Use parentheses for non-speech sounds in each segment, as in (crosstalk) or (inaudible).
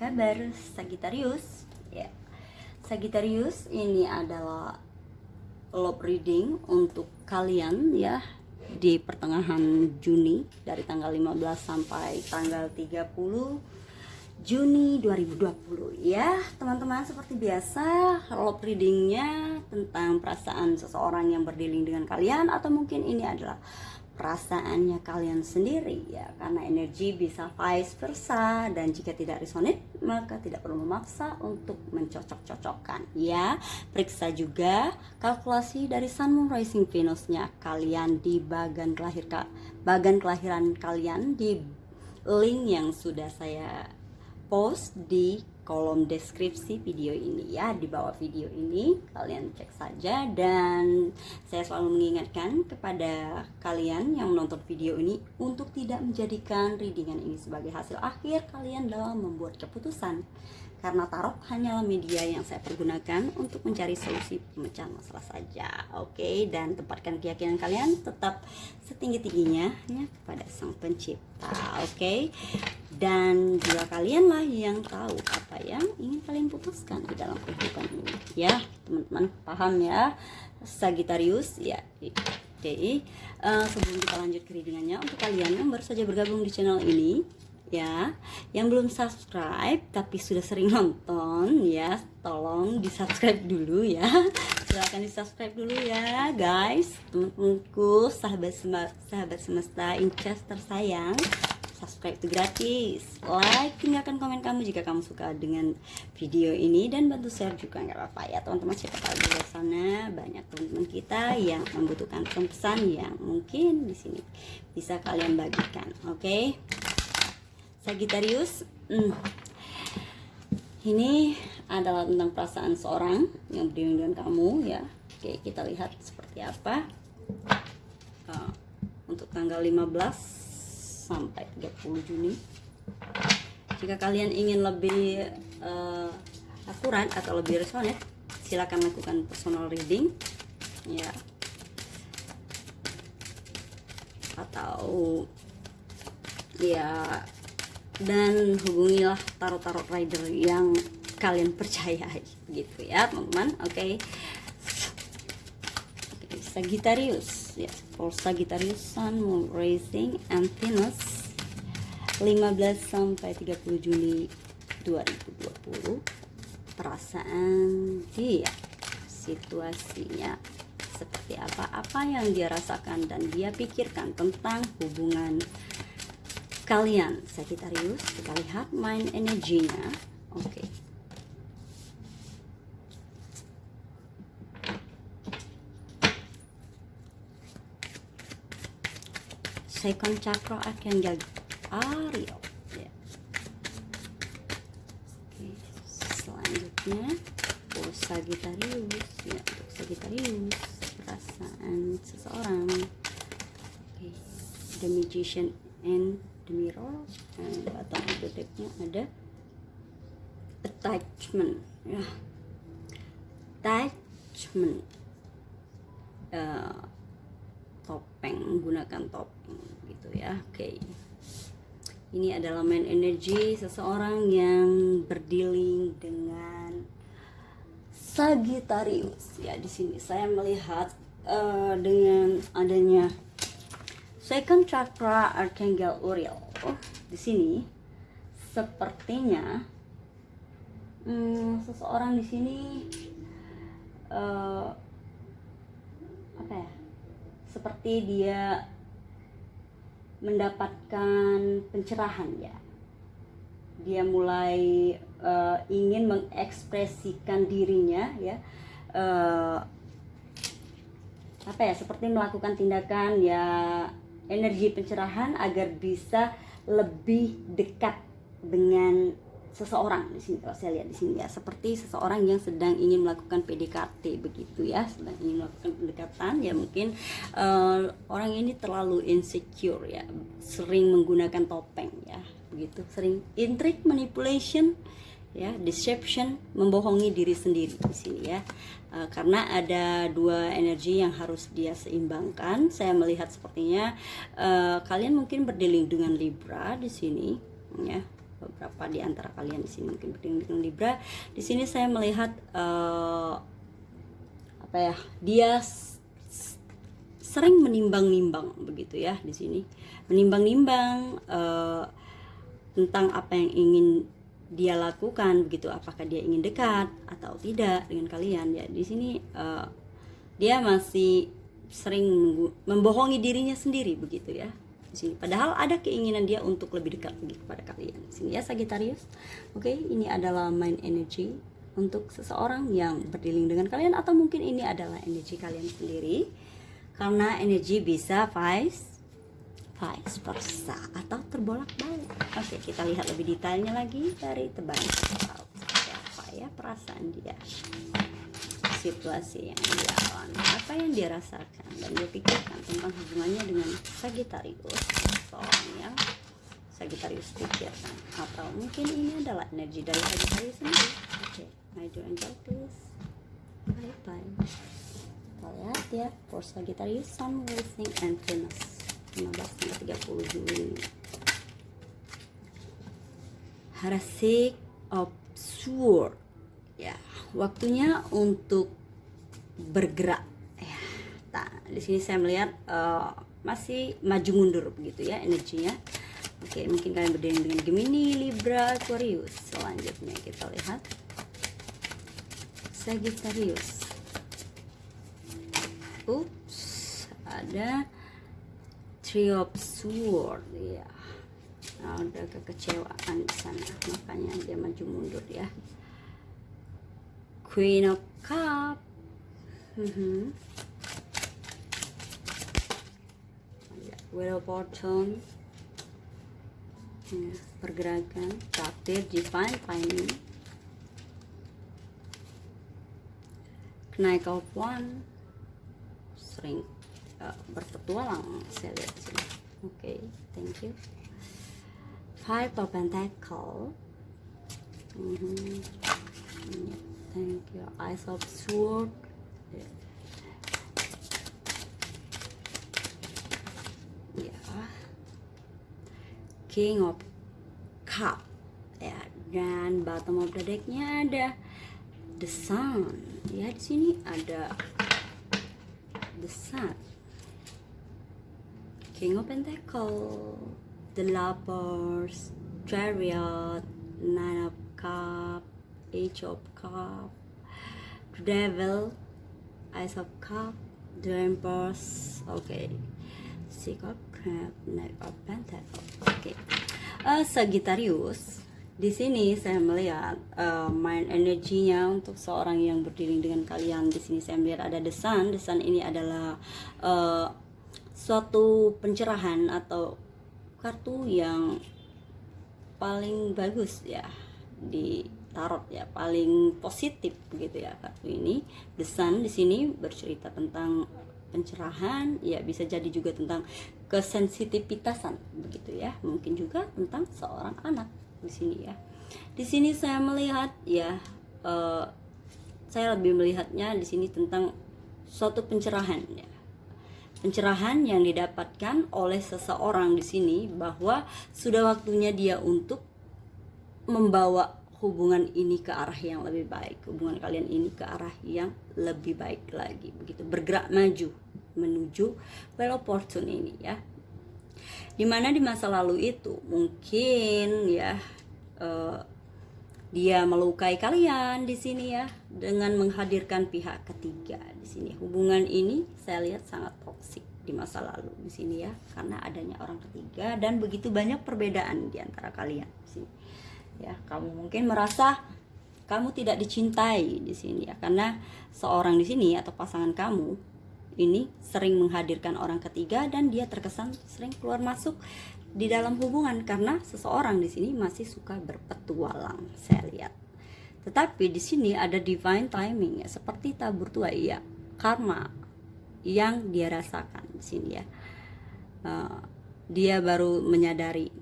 kabar Sagittarius? Ya, Sagittarius ini adalah love reading untuk kalian ya di pertengahan Juni dari tanggal 15 sampai tanggal 30 Juni 2020 ya teman-teman seperti biasa love readingnya tentang perasaan seseorang yang berdealing dengan kalian atau mungkin ini adalah perasaannya kalian sendiri ya. Karena energi bisa vice versa dan jika tidak resonate maka tidak perlu memaksa untuk mencocok-cocokkan ya. Periksa juga kalkulasi dari Sun Moon Rising Venusnya kalian di bagian kelahir bagian kelahiran kalian di link yang sudah saya post di kolom deskripsi video ini ya. Di bawah video ini kalian cek saja. Dan saya selalu mengingatkan kepada kalian yang menonton video ini untuk tidak menjadikan readingan ini sebagai hasil akhir kalian dalam membuat keputusan karena tarot hanyalah media yang saya pergunakan untuk mencari solusi pemecahan masalah saja oke okay? dan tempatkan keyakinan kalian tetap setinggi-tingginya ya kepada sang pencipta oke okay? dan juga kalianlah yang tahu apa yang ingin kalian putuskan di dalam kehidupan ini ya teman-teman paham ya Sagittarius ya jadi uh, sebelum kita lanjut ke readingannya untuk kalian yang baru saja bergabung di channel ini ya. Yang belum subscribe tapi sudah sering (laughs) nonton ya tolong di subscribe dulu ya. Silahkan di subscribe dulu ya guys. Teman-temanku sahabat sahabat semesta incas tersayang subscribe itu gratis. Like tinggalkan komen kamu jika kamu suka dengan video ini dan bantu share juga nggak apa-apa ya. Teman-teman siapa tahu di luar sana banyak teman-teman kita yang membutuhkan pesan yang mungkin di sini bisa kalian bagikan oke? okay? Sagittarius hmm. ini adalah tentang perasaan seorang yang berdiri dengan kamu ya. Oke kita lihat seperti apa. Uh, untuk tanggal 15 sampai 30 Juni. Jika kalian ingin lebih uh, akurat atau lebih resonate silakan lakukan personal reading ya. Atau ya dan hubungilah tarot-tarot rider yang kalian percayai gitu ya teman-teman. Oke. Okay. Sagittarius. Ya for Sagittarius Sun Moon Rising and Venus. 15 sampai 30 Juli 2020 perasaan dia situasinya seperti apa? Apa yang dia rasakan dan dia pikirkan tentang hubungan kalian Sagittarius kita lihat main energinya. Oke. Okay. second chakra archangel Ariel ya. Oke, selanjutnya for Sagittarius. Ya untuk Sagittarius perasaan seseorang. Oke the magician and the mirror dan of the decknya ada attachment ya. Attachment. Uh, topeng menggunakan topeng gitu ya. Oke. Okay. ini adalah main energi seseorang yang berdealing dengan Sagittarius. Ya di sini saya melihat uh, dengan adanya second chakra Archangel Uriel. Oh, di sini sepertinya hmm, seseorang di sini uh, apa ya? Seperti dia mendapatkan pencerahan ya. Dia mulai uh, ingin mengekspresikan dirinya ya. Uh, apa ya? Seperti melakukan tindakan ya energi pencerahan agar bisa lebih dekat dengan seseorang di sini kalau saya lihat di sini ya. Seperti seseorang yang sedang ingin melakukan PDKT begitu ya. Sedang ingin melakukan pendekatan ya mungkin uh, orang ini terlalu insecure ya. Sering menggunakan topeng ya begitu. Sering intrik manipulation ya deception membohongi diri sendiri di sini ya. Uh, karena ada dua energi yang harus dia seimbangkan. Saya melihat sepertinya uh, kalian mungkin berdealing dengan Libra di sini ya. Beberapa di antara kalian di sini mungkin berdiri dengan Libra. Di sini saya melihat uh, apa ya dia sering menimbang-nimbang begitu ya di sini. Menimbang-nimbang tentang apa yang ingin dia lakukan begitu apakah dia ingin dekat atau tidak dengan kalian. Ya di sini uh, dia masih sering membohongi dirinya sendiri begitu ya di sini. Padahal ada keinginan dia untuk lebih dekat lagi kepada kalian. Di sini ya Sagittarius. Oke okay, ini adalah mind energy untuk seseorang yang berdiling dengan kalian atau mungkin ini adalah energi kalian sendiri. Karena energi bisa vice vice versa atau terbolak-balik oke kita lihat lebih detailnya lagi dari tebaran apa ya perasaan dia? Situasi yang dia alami. Apa yang dia rasakan dan dia pikirkan tentang hubungannya dengan Sagittarius? Yang Sagittarius pikirkan. Atau mungkin ini adalah energi dari Sagittarius sendiri. Oke okay. dear angel please. Bye bye kita lihat ya for Sagittarius Sun Rising and Venus 15 hingga 30 Juli. Harasik of Sword ya waktunya untuk bergerak. Ya nah, di sini saya melihat uh, masih maju mundur begitu ya energinya. Oke mungkin kalian berdiri dengan Gemini Libra Aquarius. Selanjutnya kita lihat. Sagittarius. Ups ada Of Sword ya ada kekecewaan di sana makanya dia maju mundur ya Queen of Cup. Mm -hmm. Wheel of Fortune. Ya, pergerakan, takdir, divine timing. Knight of One. Sering uh, berpetualang saya lihat sini. Oke, okay, thank you. Five of Pentacle. Mm -hmm. yeah thank you eyes of sword ya king of cup ya dan bottom of the decknya ada the sun di sini ada the sun king of pentacle the lovers chariot nine of cup Age of Cup, The Devil, Ice of Cup, The Empress, okay. Six of Cup, Knight of Pentacle, oke. Okay. Uh, Sagittarius, di sini saya melihat uh, main energinya untuk seorang yang berdiri dengan kalian. Di sini saya melihat ada desan. Desan ini adalah uh, suatu pencerahan atau kartu yang paling bagus ya di tarot ya paling positif begitu ya kartu ini. The sun di sini bercerita tentang pencerahan ya bisa jadi juga tentang kesensitivitasan begitu ya. Mungkin juga tentang seorang anak di sini ya. Di sini saya melihat ya uh, saya lebih melihatnya di sini tentang suatu pencerahan ya pencerahan yang didapatkan oleh seseorang di sini bahwa sudah waktunya dia untuk membawa hubungan ini ke arah yang lebih baik hubungan kalian ini ke arah yang lebih baik lagi begitu. Bergerak maju menuju well fortune ini ya. Di mana di masa lalu itu mungkin ya uh, dia melukai kalian di sini ya dengan menghadirkan pihak ketiga di sini. Hubungan ini saya lihat sangat toksik di masa lalu di sini ya karena adanya orang ketiga dan begitu banyak perbedaan di antara kalian di sini. Ya kamu mungkin merasa kamu tidak dicintai di sini ya karena seorang di sini atau pasangan kamu ini sering menghadirkan orang ketiga dan dia terkesan sering keluar masuk di dalam hubungan karena seseorang di sini masih suka berpetualang saya lihat tetapi di sini ada divine timing ya seperti tabur tua ya karma yang dia rasakan di sini ya. Uh, dia baru menyadari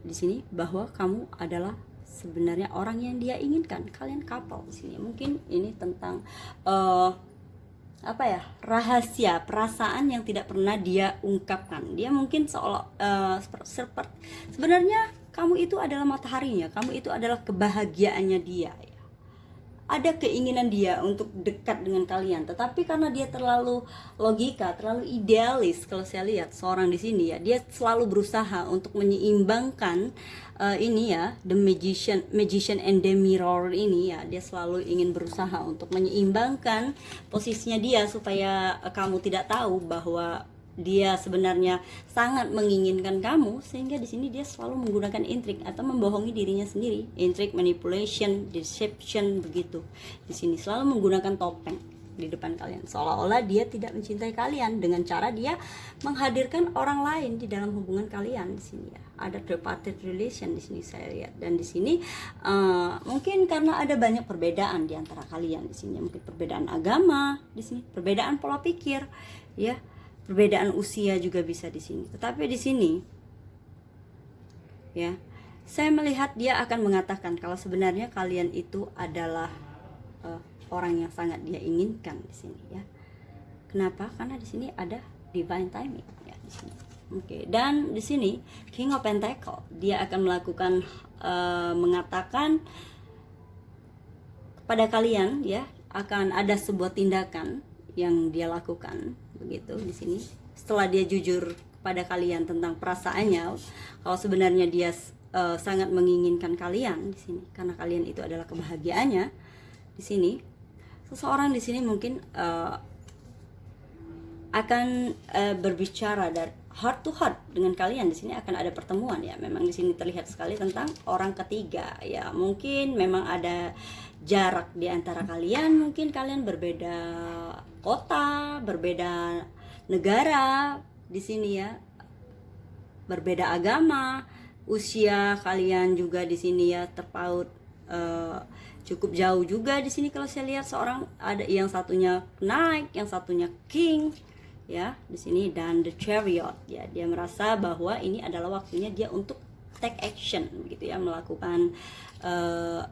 di sini bahwa kamu adalah sebenarnya orang yang dia inginkan kalian couple di sini. Mungkin ini tentang uh, apa ya rahasia perasaan yang tidak pernah dia ungkapkan. Dia mungkin seolah uh, seperti sebenarnya kamu itu adalah mataharinya kamu itu adalah kebahagiaannya dia ya. Ada keinginan dia untuk dekat dengan kalian tetapi karena dia terlalu logika terlalu idealis kalau saya lihat seorang di sini ya dia selalu berusaha untuk menyeimbangkan uh, ini ya the magician magician and the mirror ini ya dia selalu ingin berusaha untuk menyeimbangkan posisinya dia supaya uh, kamu tidak tahu bahwa dia sebenarnya sangat menginginkan kamu sehingga di sini dia selalu menggunakan intrik atau membohongi dirinya sendiri. Intrik manipulation deception begitu. Di sini selalu menggunakan topeng di depan kalian. Seolah-olah dia tidak mencintai kalian dengan cara dia menghadirkan orang lain di dalam hubungan kalian di sini ya. Ada tripartite relation di sini saya lihat. Dan di sini uh, mungkin karena ada banyak perbedaan di antara kalian di sini. Mungkin perbedaan agama di sini perbedaan pola pikir ya perbedaan usia juga bisa di sini. Tetapi di sini ya, saya melihat dia akan mengatakan kalau sebenarnya kalian itu adalah uh, orang yang sangat dia inginkan di sini ya. Kenapa? Karena di sini ada divine timing ya di sini. Oke, okay. dan di sini King of Pentacle dia akan melakukan uh, mengatakan kepada kalian ya akan ada sebuah tindakan yang dia lakukan begitu di sini. Setelah dia jujur pada kalian tentang perasaannya kalau sebenarnya dia uh, sangat menginginkan kalian di sini karena kalian itu adalah kebahagiaannya di sini seseorang di sini mungkin uh, akan uh, berbicara dari heart to heart dengan kalian. Di sini akan ada pertemuan ya. Memang di sini terlihat sekali tentang orang ketiga ya. Mungkin memang ada jarak di antara kalian mungkin kalian berbeda kota, berbeda negara di sini ya. Berbeda agama, usia kalian juga di sini ya terpaut uh, cukup jauh juga di sini. Kalau saya lihat seorang ada yang satunya naik, yang satunya king ya di sini. Dan the chariot ya dia merasa bahwa ini adalah waktunya dia untuk take action gitu ya melakukan uh,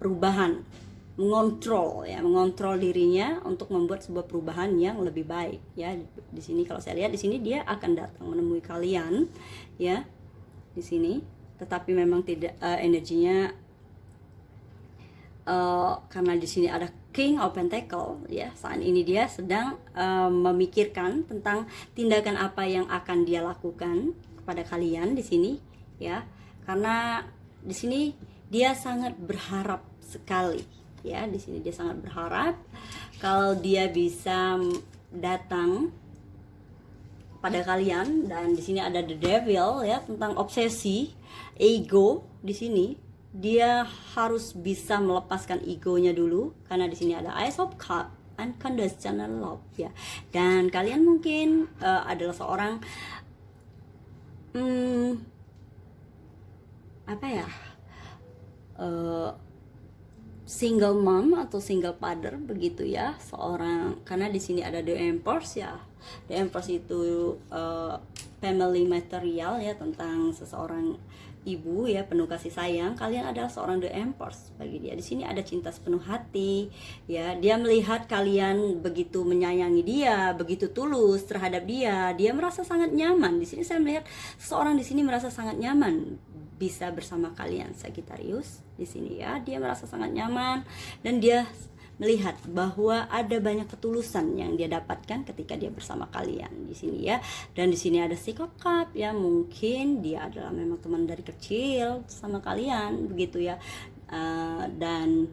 perubahan mengontrol ya mengontrol dirinya untuk membuat sebuah perubahan yang lebih baik ya. Di sini kalau saya lihat di sini dia akan datang menemui kalian ya di sini. Tetapi memang tidak uh, energinya uh, karena di sini ada King of Pentacle ya. Saat ini dia sedang uh, memikirkan tentang tindakan apa yang akan dia lakukan kepada kalian di sini ya. Karena di sini dia sangat berharap sekali ya. Di sini dia sangat berharap kalau dia bisa datang pada kalian. Dan di sini ada the devil ya tentang obsesi ego di sini dia harus bisa melepaskan egonya dulu karena di sini ada ice of cup unconditional love ya. Dan kalian mungkin uh, adalah seorang hmm, apa ya uh, single mom atau single father begitu ya seorang karena di sini ada the empress ya. The empress itu uh, family material ya tentang seseorang ibu ya penuh kasih sayang kalian adalah seorang the empress bagi dia di sini ada cinta sepenuh hati ya. Dia melihat kalian begitu menyayangi dia begitu tulus terhadap dia dia merasa sangat nyaman. Di sini saya melihat seorang di sini merasa sangat nyaman bisa bersama kalian Sagittarius. Di sini ya dia merasa sangat nyaman dan dia melihat bahwa ada banyak ketulusan yang dia dapatkan ketika dia bersama kalian di sini ya. Dan di sini ada psikokap ya. Mungkin dia adalah memang teman dari kecil sama kalian begitu ya. Uh, dan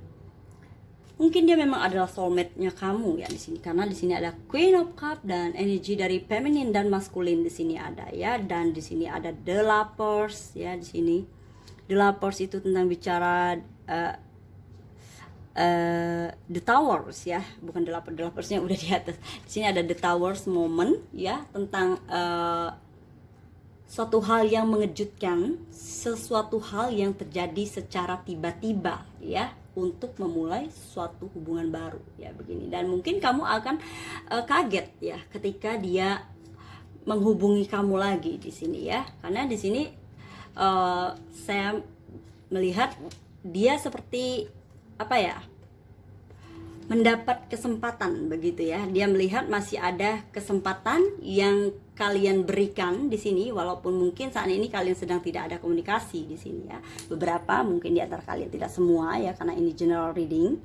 mungkin dia memang adalah soulmate-nya kamu ya di sini. Karena di sini ada Queen of Cup dan energi dari feminine dan maskulin di sini ada ya. Dan di sini ada The Lovers ya di sini. The Lovers itu tentang bicara uh, uh, The Towers ya bukan The Loversnya udah di atas. Di sini ada The Towers moment ya tentang uh, suatu hal yang mengejutkan sesuatu hal yang terjadi secara tiba-tiba ya untuk memulai suatu hubungan baru ya begini. Dan mungkin kamu akan uh, kaget ya ketika dia menghubungi kamu lagi di sini ya. Karena di sini uh, saya melihat dia seperti apa ya mendapat kesempatan begitu ya. Dia melihat masih ada kesempatan yang kalian berikan di sini walaupun mungkin saat ini kalian sedang tidak ada komunikasi di sini ya. Beberapa mungkin di antara kalian tidak semua ya karena ini general reading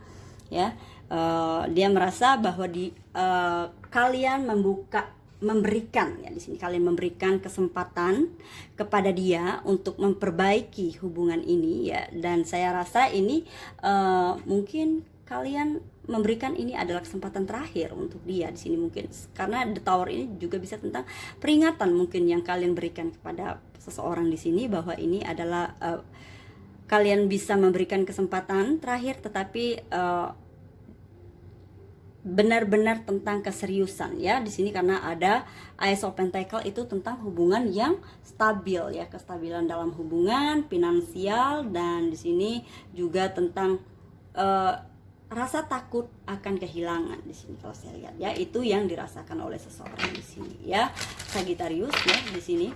ya. Uh, dia merasa bahwa di uh, kalian membuka memberikan ya di sini kalian memberikan kesempatan kepada dia untuk memperbaiki hubungan ini ya. Dan saya rasa ini uh, mungkin kalian memberikan ini adalah kesempatan terakhir untuk dia di sini mungkin. Karena the tower ini juga bisa tentang peringatan mungkin yang kalian berikan kepada seseorang di sini bahwa ini adalah uh, kalian bisa memberikan kesempatan terakhir tetapi uh, benar-benar tentang keseriusan ya. Di sini karena ada Ace of Pentacle itu tentang hubungan yang stabil ya. Kestabilan dalam hubungan finansial dan di sini juga tentang uh, rasa takut akan kehilangan di sini kalau saya lihat ya. Itu yang dirasakan oleh seseorang di sini ya. Sagittarius ya di sini.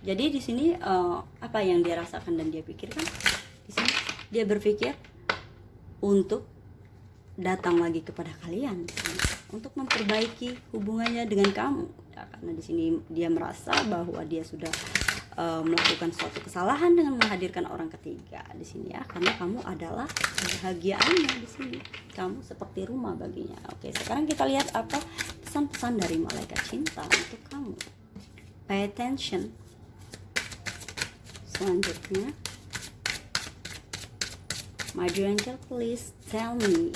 Jadi di sini uh, apa yang dia rasakan dan dia pikirkan? Di sini dia berpikir untuk datang lagi kepada kalian untuk memperbaiki hubungannya dengan kamu. Ya, karena di sini dia merasa bahwa dia sudah uh, melakukan suatu kesalahan dengan menghadirkan orang ketiga di sini ya karena kamu adalah kebahagiaannya di sini. Kamu seperti rumah baginya. Oke sekarang kita lihat apa pesan-pesan dari malaikat cinta untuk kamu. Pay attention. Selanjutnya My dear angel, please tell me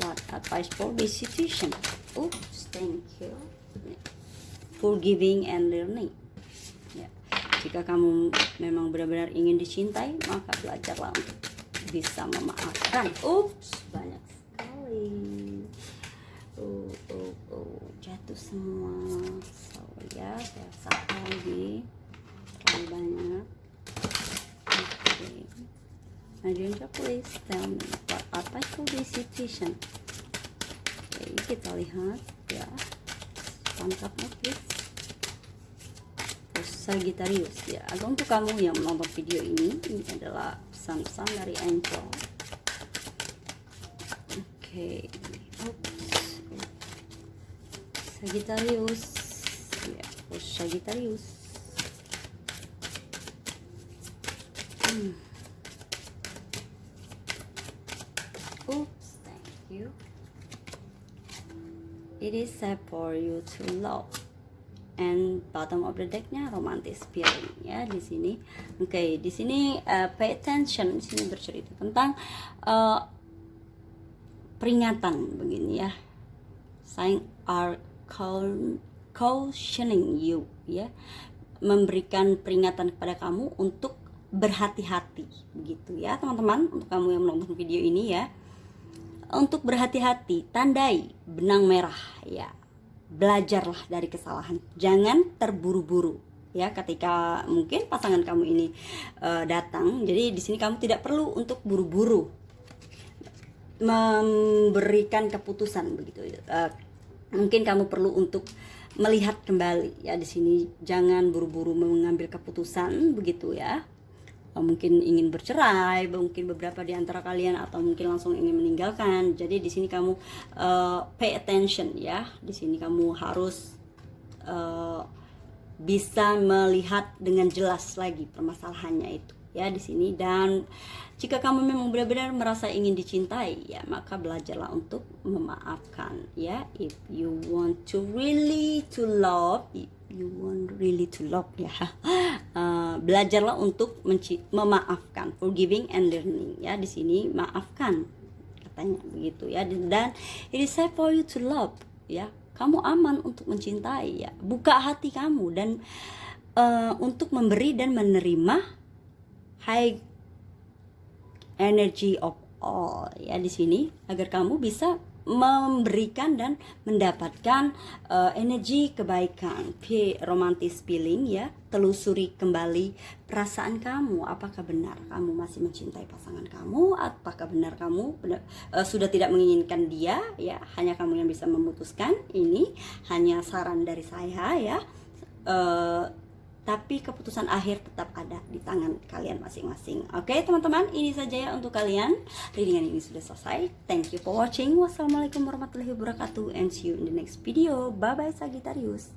what advice for this situation. Oops, thank you. Forgiving and learning. Ya. Jika kamu memang benar-benar ingin dicintai, maka belajarlah untuk bisa memaafkan. Oops, banyak sekali. Oh, oh, oh, jatuh semua. So, ya, saya satu lagi. Terlalu banyak. Okay. Najunja please tell me what itu this situation oke kita lihat ya lengkapnya please terus Sagittarius ya agak untuk kamu yang menonton video ini ini adalah pesan-pesan dari Angel oke. Oops. Sagittarius ya terus Sagittarius hmm. Oops, thank you. It is safe for you to love. And bottom of the decknya romantis feeling ya di sini. Oke, okay, di sini uh, pay attention. Di sini bercerita tentang uh, peringatan begini ya. Sign are cautioning you ya, memberikan peringatan kepada kamu untuk berhati-hati begitu ya teman-teman untuk kamu yang menonton video ini ya untuk berhati-hati, tandai benang merah ya. Belajarlah dari kesalahan. Jangan terburu-buru ya ketika mungkin pasangan kamu ini uh, datang. Jadi di sini kamu tidak perlu untuk buru-buru memberikan keputusan begitu. Uh, mungkin kamu perlu untuk melihat kembali ya di sini jangan buru-buru mengambil keputusan begitu ya mungkin ingin bercerai, mungkin beberapa di antara kalian atau mungkin langsung ingin meninggalkan. Jadi di sini kamu uh, pay attention ya. Di sini kamu harus uh, bisa melihat dengan jelas lagi permasalahannya itu ya di sini dan jika kamu memang benar-benar merasa ingin dicintai ya maka belajarlah untuk memaafkan ya if you want to really to love you want really to love ya. Uh, (laughs) belajarlah untuk memaafkan. Forgiving and learning ya. Di sini maafkan katanya begitu ya. Dan it is safe for you to love ya. Kamu aman untuk mencintai ya. Buka hati kamu dan uh, untuk memberi dan menerima high energy of all ya. Di sini agar kamu bisa memberikan dan mendapatkan uh, energi kebaikan, P romantis feeling ya, telusuri kembali perasaan kamu, apakah benar kamu masih mencintai pasangan kamu, apakah benar kamu benar, uh, sudah tidak menginginkan dia? Ya, hanya kamu yang bisa memutuskan. Ini. Hanya saran dari saya ya. Uh, tapi keputusan akhir tetap ada di tangan kalian masing-masing. Oke, teman-teman, ini saja ya untuk kalian. Readingan ini sudah selesai. Thank you for watching. Wassalamualaikum warahmatullahi wabarakatuh and see you in the next video. Bye bye Sagittarius.